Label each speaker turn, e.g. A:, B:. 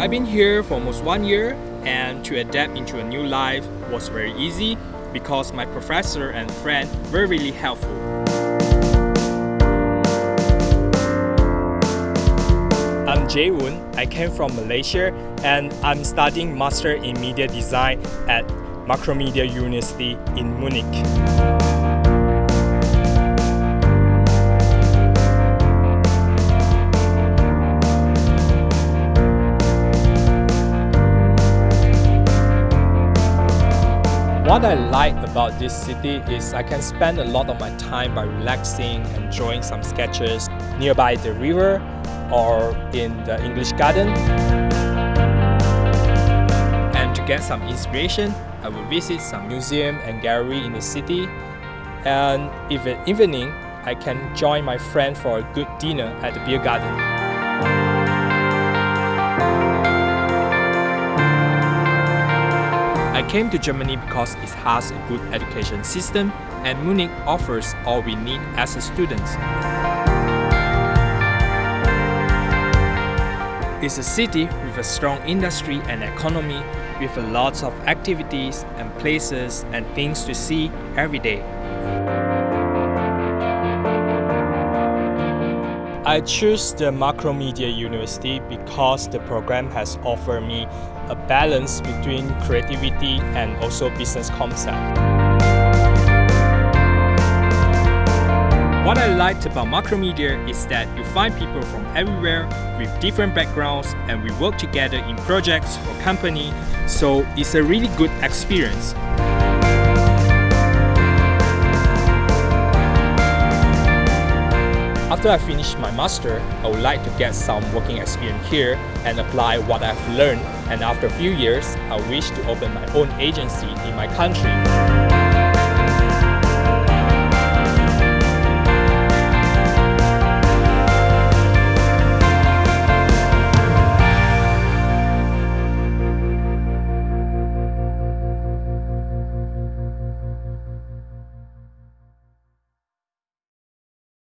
A: I've been here for almost one year and to adapt into a new life was very easy because my professor and friend were really helpful. I'm Jae Woon. I came from Malaysia and I'm studying Master in Media Design at Macromedia University in Munich. What I like about this city is I can spend a lot of my time by relaxing and drawing some sketches nearby the river or in the English garden. And to get some inspiration, I will visit some museum and gallery in the city. And if at evening, I can join my friend for a good dinner at the beer garden. Came to Germany because it has a good education system and Munich offers all we need as a student. It's a city with a strong industry and economy with a lot of activities and places and things to see every day. I choose the Macromedia University because the program has offered me a balance between creativity and also business concept. What I liked about Macromedia is that you find people from everywhere with different backgrounds and we work together in projects or company, so it's a really good experience. After I finish my master, I would like to get some working experience here and apply what I've learned and after a few years, I wish to open my own agency in my country.